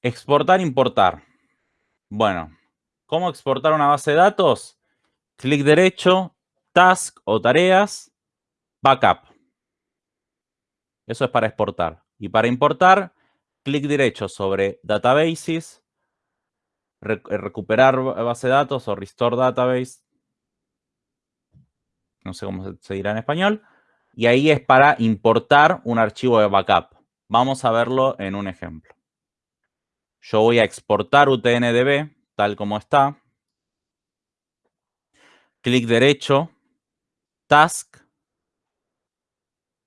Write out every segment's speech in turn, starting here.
Exportar, importar. Bueno, ¿cómo exportar una base de datos? Clic derecho, task o tareas, backup. Eso es para exportar. Y para importar, clic derecho sobre databases, recuperar base de datos o restore database. No sé cómo se dirá en español. Y ahí es para importar un archivo de backup. Vamos a verlo en un ejemplo. Yo voy a exportar UTNDB tal como está. Clic derecho, Task,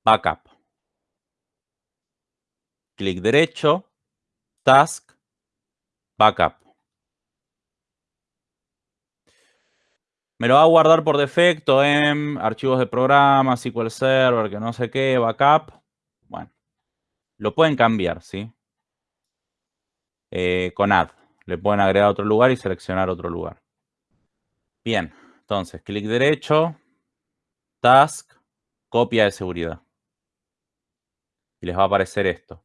Backup. Clic derecho, Task, Backup. Me lo va a guardar por defecto en archivos de programa, SQL Server, que no sé qué, backup. Bueno, lo pueden cambiar, ¿sí? Eh, con add. Le pueden agregar otro lugar y seleccionar otro lugar. Bien, entonces, clic derecho, task, copia de seguridad. Y les va a aparecer esto.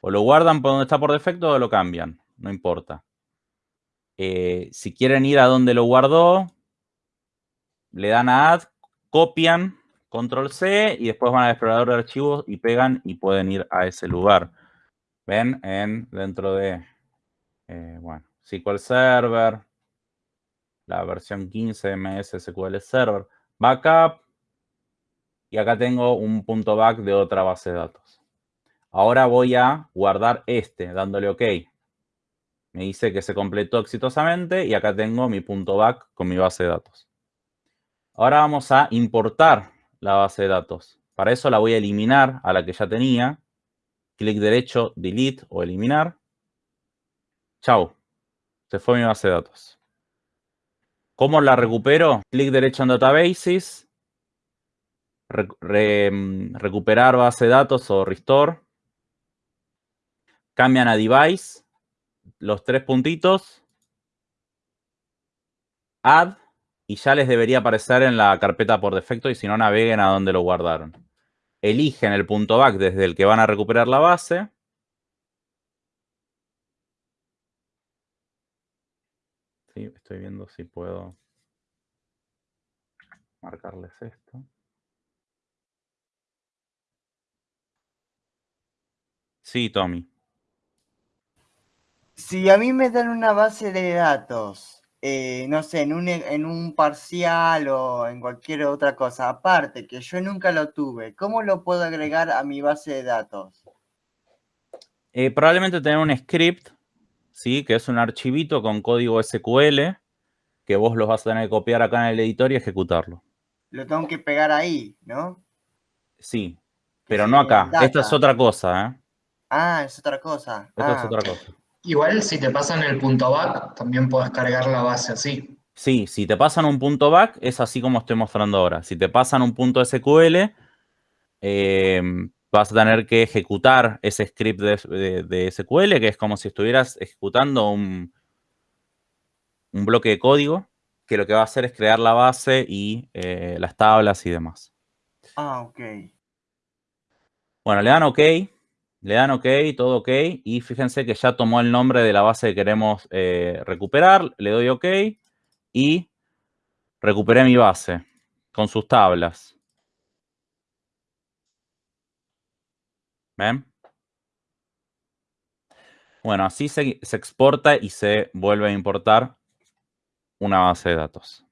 O lo guardan por donde está por defecto o lo cambian. No importa. Eh, si quieren ir a donde lo guardó, le dan a add, copian, control C y después van al explorador de archivos y pegan y pueden ir a ese lugar. En, dentro de, eh, bueno, SQL Server, la versión 15 MS SQL Server, backup, y acá tengo un punto back de otra base de datos. Ahora voy a guardar este, dándole OK. Me dice que se completó exitosamente y acá tengo mi punto back con mi base de datos. Ahora vamos a importar la base de datos. Para eso la voy a eliminar a la que ya tenía. Clic derecho, delete o eliminar. Chau. Se fue mi base de datos. ¿Cómo la recupero? Clic derecho en Databases. Mm, recuperar base de datos o Restore. Cambian a Device. Los tres puntitos. Add. Y ya les debería aparecer en la carpeta por defecto y si no naveguen a donde lo guardaron. Eligen el punto back desde el que van a recuperar la base. Sí, estoy viendo si puedo marcarles esto. Sí, Tommy. Si a mí me dan una base de datos, eh, no sé, en un, en un parcial o en cualquier otra cosa, aparte que yo nunca lo tuve, ¿cómo lo puedo agregar a mi base de datos? Eh, probablemente tener un script ¿sí? que es un archivito con código SQL que vos los vas a tener que copiar acá en el editor y ejecutarlo. Lo tengo que pegar ahí, ¿no? Sí, pero no acá. Esta es otra cosa, ¿eh? Ah, es otra cosa. Esta es ah, otra cosa. Igual si te pasan el punto back, también puedes cargar la base así. Sí, si te pasan un punto back, es así como estoy mostrando ahora. Si te pasan un punto SQL, eh, vas a tener que ejecutar ese script de, SQL, que es como si estuvieras ejecutando un, un, bloque de código, que lo que va a hacer es crear la base y eh, las tablas y demás. Ah, ok. Bueno, le dan OK, le dan OK, todo OK, y fíjense que ya tomó el nombre de la base que queremos eh, recuperar, le doy OK, y recuperé mi base con sus tablas. ¿Ven? Bueno, así se, se exporta y se vuelve a importar una base de datos.